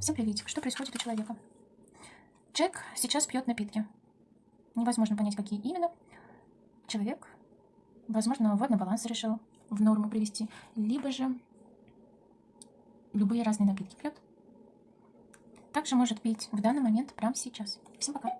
Всем приветик. Что происходит у человека? Джек сейчас пьет напитки. Невозможно понять, какие именно. Человек, возможно, водный баланс решил в норму привести, либо же любые разные напитки пьет. Также может пить в данный момент, прямо сейчас. Всем пока.